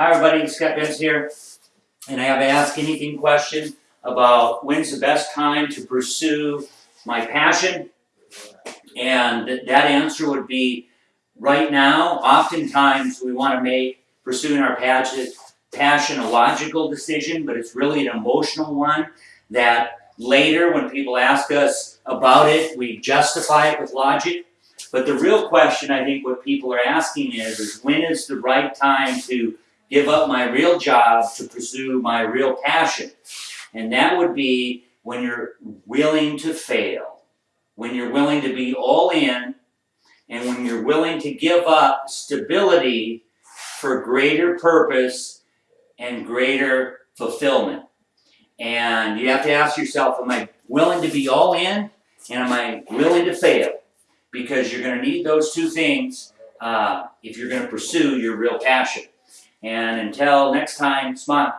Hi, everybody, Scott Benz here, and I have Ask Anything question about when's the best time to pursue my passion. And that answer would be right now. Oftentimes, we want to make pursuing our passion, passion a logical decision, but it's really an emotional one that later, when people ask us about it, we justify it with logic. But the real question, I think, what people are asking is, is when is the right time to give up my real job to pursue my real passion? And that would be when you're willing to fail, when you're willing to be all in, and when you're willing to give up stability for greater purpose and greater fulfillment. And you have to ask yourself, am I willing to be all in, and am I willing to fail? Because you're going to need those two things uh, if you're going to pursue your real passion. And until next time, smile.